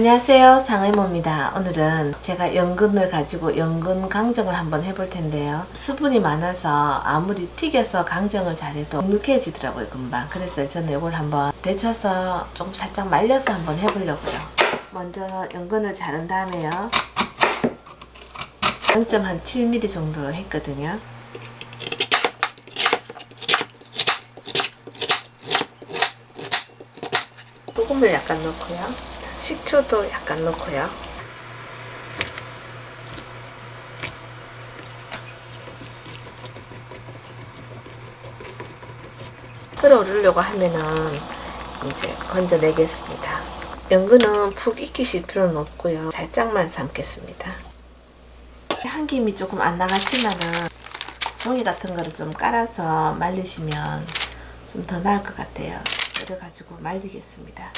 안녕하세요. 상의모입니다. 오늘은 제가 연근을 가지고 연근 강정을 한번 해볼 텐데요. 수분이 많아서 아무리 튀겨서 강정을 잘해도 눅눅해지더라고요 금방. 그래서 저는 이걸 한번 데쳐서 조금 살짝 말려서 한번 해보려고요. 먼저 연근을 자른 다음에요. 0.7mm 정도 했거든요. 소금을 약간 넣고요 식초도 약간 넣고요. 끓어오르려고 하면은 이제 건져내겠습니다. 연근은 푹 익히실 필요는 없고요. 살짝만 삶겠습니다. 한 김이 조금 안 나갔지만은 종이 같은 거를 좀 깔아서 말리시면 좀 더 나을 것 같아요. 그래가지고 말리겠습니다.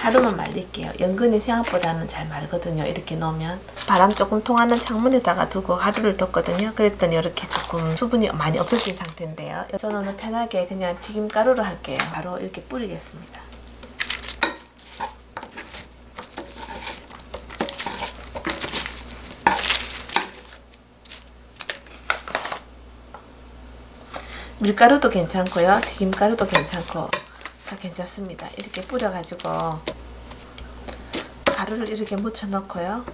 하루만 말릴게요. 연근이 생각보다는 잘 말거든요. 이렇게 넣으면 바람 조금 통하는 창문에다가 두고 하루를 뒀거든요. 그랬더니 이렇게 조금 수분이 많이 없어진 상태인데요. 저는 편하게 그냥 튀김가루로 할게요. 바로 이렇게 뿌리겠습니다. 밀가루도 괜찮고요. 튀김가루도 괜찮고 다 괜찮습니다. 이렇게 뿌려가지고 가루를 이렇게 묻혀 넣고요.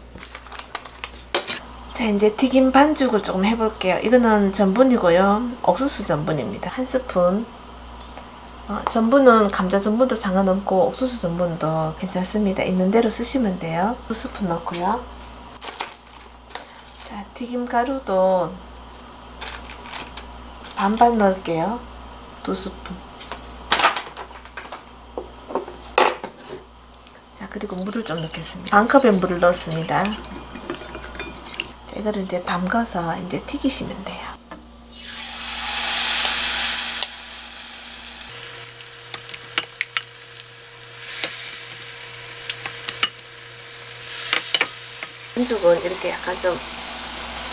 자 이제 튀김 반죽을 조금 해볼게요. 이거는 전분이고요. 옥수수 전분입니다. 한 스푼 어, 전분은 감자 전분도 상관없고 옥수수 전분도 괜찮습니다. 있는 대로 쓰시면 돼요. 두 스푼 넣고요. 자 튀김 가루도 반반 넣을게요. 두 스푼 그리고 물을 좀 넣겠습니다. 반 컵의 물을 넣었습니다. 자, 이거를 이제 담가서 이제 튀기시면 돼요. 반죽은 이렇게 약간 좀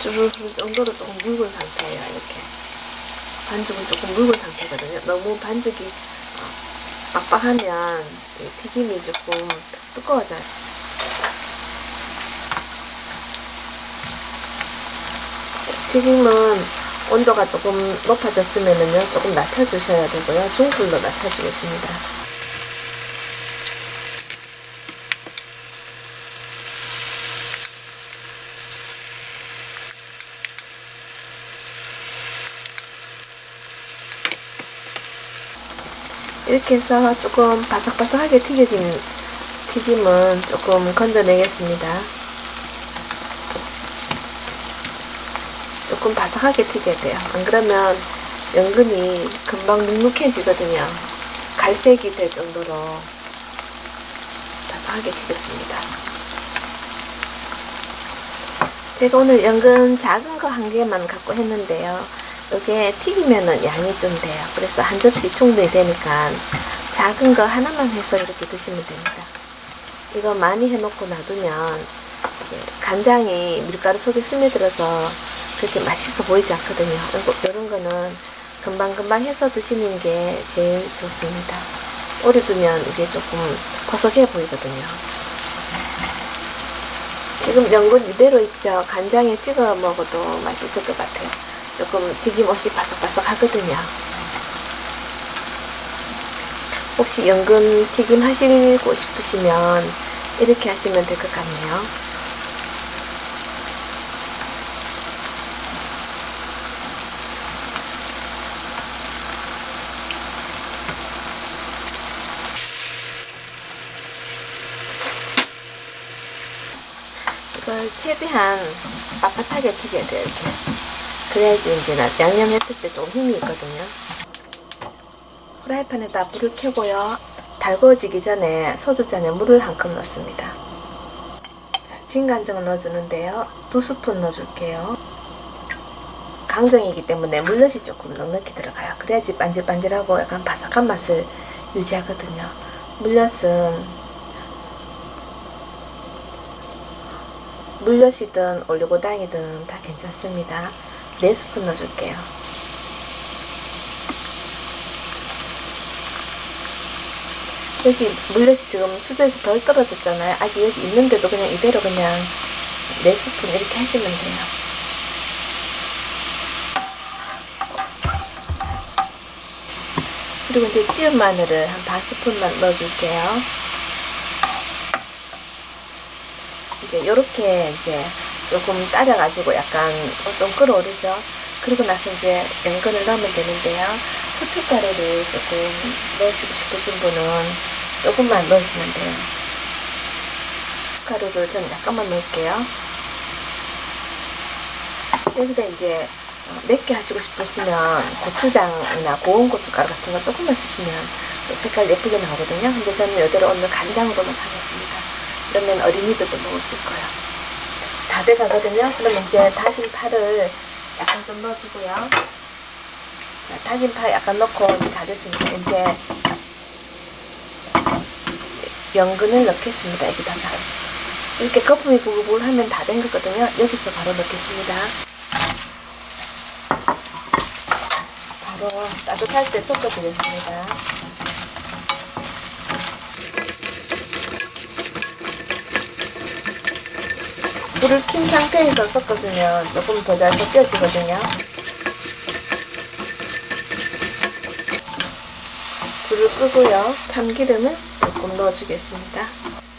주르르 정도로 조금 묽은 상태예요. 이렇게 반죽은 조금 묽은 상태거든요. 너무 반죽이 빡빡하면 튀김이 조금 두꺼워져요. 튀김은 온도가 조금 높아졌으면요 조금 낮춰주셔야 되고요. 중불로 낮춰주겠습니다. 이렇게 해서 조금 바삭바삭하게 튀겨진 튀김은 조금 건져내겠습니다. 조금 바삭하게 튀겨야 돼요. 안 그러면 연근이 금방 눅눅해지거든요. 갈색이 될 정도로 바삭하게 튀겼습니다. 제가 오늘 연근 작은 거 한 개만 갖고 했는데요. 이게 튀기면은 양이 좀 돼요. 그래서 한 접시 충분히 되니까 작은 거 하나만 해서 이렇게 드시면 됩니다. 이거 많이 해놓고 놔두면 간장이 밀가루 속에 스며들어서 그렇게 맛있어 보이지 않거든요. 이런 거는 금방금방 해서 드시는 게 제일 좋습니다. 오래 두면 이게 조금 버석해 보이거든요. 지금 연근 이대로 있죠. 간장에 찍어 먹어도 맛있을 것 같아요. 조금 튀김옷이 바삭바삭 하거든요. 혹시 연근 튀김 하시고 싶으시면 이렇게 하시면 될 것 같네요. 이걸 최대한 빳빳하게 튀겨야 돼요. 이렇게. 그래야지 이제 양념했을 때 좀 힘이 있거든요. 프라이팬에다 불을 켜고요. 달궈지기 전에 소주잔에 물을 한 컵 넣습니다. 자, 진간장을 넣어주는데요. 두 스푼 넣어줄게요. 강정이기 때문에 물엿이 조금 넉넉히 들어가요. 그래야지 반질반질하고 약간 바삭한 맛을 유지하거든요. 물엿은 물엿이든 올리고당이든 다 괜찮습니다. 4스푼 넣어줄게요. 여기 물엿이 지금 수저에서 덜 떨어졌잖아요. 아직 여기 있는데도 그냥 이대로 그냥 4스푼 이렇게 하시면 돼요. 그리고 이제 찌은 마늘을 한 반 스푼만 넣어줄게요. 이제 요렇게 이제 조금 따라가지고 약간 좀 끓어오르죠. 그리고 나서 이제 연근을 넣으면 되는데요. 후춧가루를 조금 넣으시고 싶으신 분은 조금만 넣으시면 돼요. 가루를 좀 약간만 넣을게요. 여기다 이제 어, 맵게 하시고 싶으시면 고추장이나 고운 고춧가루 같은 거 조금만 쓰시면 또 색깔 예쁘게 나오거든요. 근데 저는 이대로 오늘 간장으로만 하겠습니다. 그러면 어린이들도 먹으실 거예요. 다 돼가거든요. 그러면 이제 다진 파를 약간 좀 넣어주고요. 자, 다진 파 약간 넣고 다 됐으니까 이제 연근을 넣겠습니다. 여기다가 이렇게 거품이 부글부글 하면 다 된 거거든요. 여기서 바로 넣겠습니다. 바로 따뜻할 때 섞어주겠습니다. 불을 킨 상태에서 섞어주면 조금 더 잘 섞여지거든요. 불을 끄고요. 참기름을 조금 넣어주겠습니다.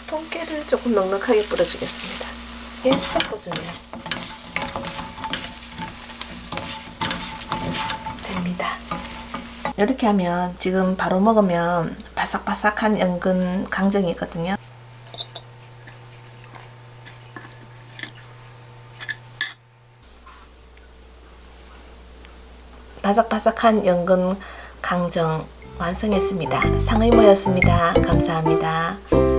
통깨를 조금 넉넉하게 뿌려주겠습니다. 이렇게 섞어주면 됩니다. 이렇게 하면 지금 바로 먹으면 바삭바삭한 연근 강정이거든요. 바삭바삭한 연근 강정 완성했습니다. 상의모였습니다. 감사합니다.